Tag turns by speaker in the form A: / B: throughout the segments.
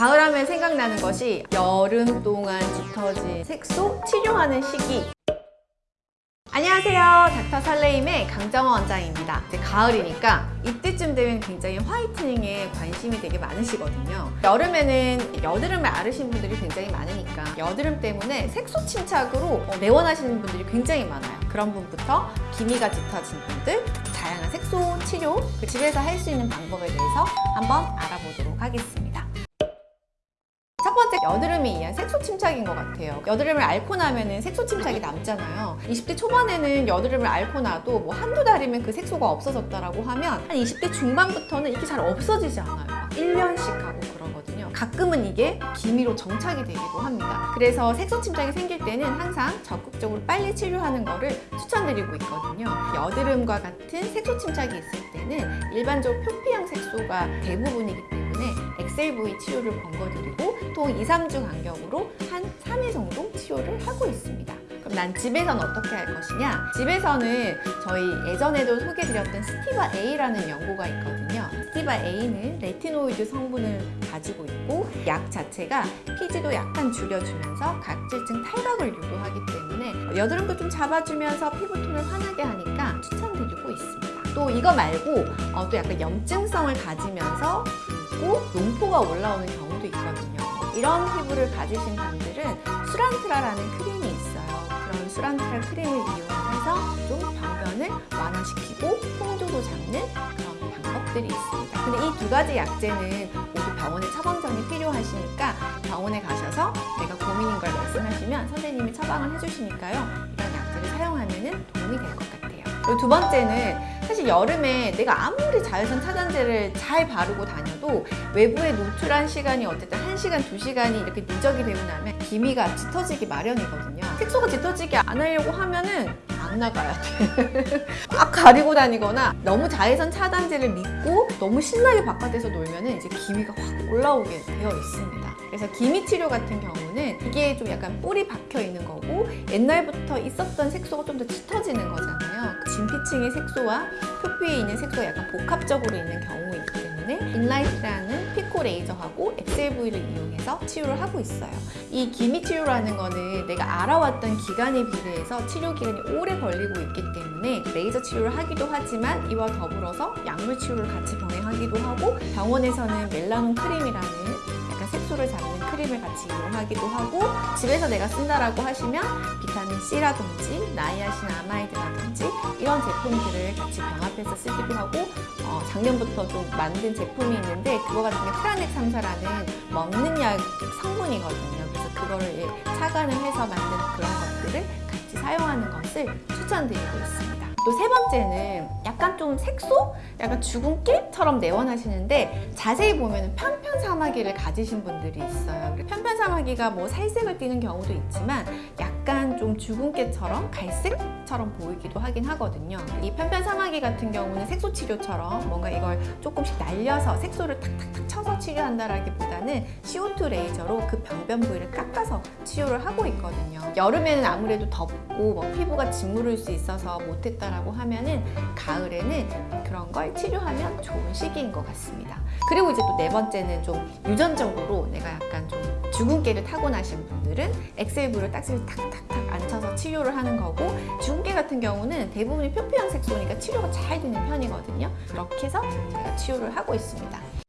A: 가을하면 생각나는 것이 여름 동안 짙어진 색소 치료하는 시기. 안녕하세요. 닥터 설레임의 강정원 원장입니다. 이제 가을이니까 이때쯤 되면 굉장히 화이트닝에 관심이 되게 많으시거든요. 여름에는 여드름을 앓으신 분들이 굉장히 많으니까 여드름 때문에 색소 침착으로 어, 내원하시는 분들이 굉장히 많아요. 그런 분부터 기미가 짙어진 분들 다양한 색소 치료 그 집에서 할 수 있는 방법에 대해서 한번 알아보도록 하겠습니다. 첫 번째 여드름이 이한 색소 침착인 것 같아요. 여드름을 앓고 나면 색소 침착이 남잖아요. 20대 초반에는 여드름을 앓고 나도 뭐 한두 달이면 그 색소가 없어졌다라고 하면 한 20대 중반부터는 이게 잘 없어지지 않아요. 막 1년씩 하고 그러거든요. 가끔은 이게 기미로 정착이 되기도 합니다. 그래서 색소 침착이 생길 때는 항상 적극적으로 빨리 치료하는 거를 추천드리고 있거든요. 여드름과 같은 색소 침착이 있을 때는 일반적으로 표피형 색소가 대부분이기 때문에 Excel V 치료를 권고드리고 또 2, 3주 간격으로 한 3회 정도 치료를 하고 있습니다. 그럼 난 집에서는 어떻게 할 것이냐? 집에서는 저희 예전에도 소개드렸던 Stieva-A라는 연고가 있거든요. Stieva-A는 레티노이드 성분을 가지고 있고 약 자체가 피지도 약간 줄여주면서 각질층 탈각을 유도하기 때문에 여드름도 좀 잡아주면서 피부톤을 환하게 하니까 추천드리고 있습니다. 또 이거 말고 어, 또 약간 염증성을 가지면서 붓고 용포가 올라오는 경우도 있거든요. 이런 피부를 가지신 분들은 수란트라라는 크림이 있어요. 그런 수란트라 크림을 이용해서 좀 병변을 완화시키고 홍조도 잡는 그런 방법들이 있습니다. 근데 이 두 가지 약제는 모두 병원에 처방전이 필요하시니까 병원에 가셔서 내가 고민인 걸 말씀하시면 선생님이 처방을 해주시니까요. 이런 약제를 사용하면 도움이 될 것 같아요. 그리고 두 번째는 사실 여름에 내가 아무리 자외선 차단제를 잘 바르고 다녀도 외부에 노출한 시간이 어쨌든 1시간, 2시간이 이렇게 누적이 되고 나면 기미가 짙어지기 마련이거든요. 색소가 짙어지게 안 하려고 하면은 안 나가야 돼. 막 가리고 다니거나 너무 자외선 차단제를 믿고 너무 신나게 바깥에서 놀면은 이제 기미가 확 올라오게 되어 있습니다. 그래서 기미 치료 같은 경우는 이게 좀 약간 볼이 박혀 있는 거고 옛날부터 있었던 색소가 좀 더 짙어지는 거잖아요. 그 진피층의 색소와 표피에 있는 색소가 약간 복합적으로 있는 경우이기 때문에 Enlighten이라는 피코 레이저하고 Excel V를 이용해서 치료를 하고 있어요. 이 기미 치료라는 거는 내가 앓아왔던 기간에 비례해서 치료 기간이 오래 걸리고 있기 때문에 레이저 치료를 하기도 하지만 이와 더불어서 약물 치료를 같이 병행하기도 하고 병원에서는 멜라논 크림이라는 약간 색소를 잡는 크림을 같이 이용하기도 하고 집에서 내가 쓴다라고 하시면 비타민 C라든지 나이아신 아마이드라든지 이런 제품들을 같이 병합해서 쓰기도 하고 어, 작년부터 좀 만든 제품이 있는데 그거 같은 게 트라넥 3사라는 먹는 약 성분이거든요. 그래서 그거를 예, 착안을 해서 만든 그런 것들을 사용하는 것을 추천드리고 있습니다. 또 세 번째는 약간 좀 색소? 약간 죽은 깨처럼 내원하시는데 자세히 보면 편편사마귀를 가지신 분들이 있어요. 편편사마귀가 뭐 살색을 띠는 경우도 있지만 약 간좀 죽은 깨처럼 갈색처럼 보이기도 하긴 하거든요. 이 편편사마귀 같은 경우는 색소 치료처럼 뭔가 이걸 조금씩 날려서 색소를 탁탁탁 쳐서 치료한다라기보다는 CO2 레이저로 그 병변 부위를 깎아서 치료를 하고 있거든요. 여름에는 아무래도 덥고 뭐 피부가 짓무를 수 있어서 못했다라고 하면은 가을에는 그런 걸 치료하면 좋은 시기인 것 같습니다. 그리고 이제 또 네 번째는 좀 유전적으로 내가 약간 좀 주근깨를 타고나신 분들은 엑셀브를 딱지를 탁탁탁 앉혀서 치료를 하는 거고 주근깨 같은 경우는 대부분이 표피형 색소니까 치료가 잘 되는 편이거든요. 그렇게 해서 제가 치료를 하고 있습니다.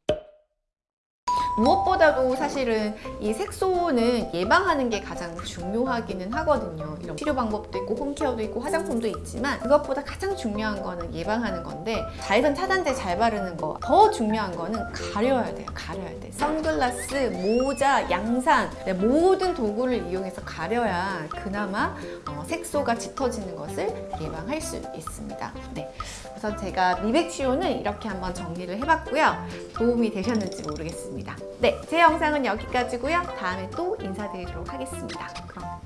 A: 무엇보다도 사실은 이 색소는 예방하는 게 가장 중요하기는 하거든요. 이런 치료 방법도 있고 홈케어도 있고 화장품도 있지만 그것보다 가장 중요한 거는 예방하는 건데 자외선 차단제 잘 바르는 거 더 중요한 거는 가려야 돼요. 가려야 돼. 선글라스, 모자, 양산 네, 모든 도구를 이용해서 가려야 그나마 어, 색소가 짙어지는 것을 예방할 수 있습니다. 네. 우선 제가 미백 치료는 이렇게 한번 정리를 해봤고요. 도움이 되셨는지 모르겠습니다. 네, 제 영상은 여기까지고요. 다음에 또 인사드리도록 하겠습니다. 그럼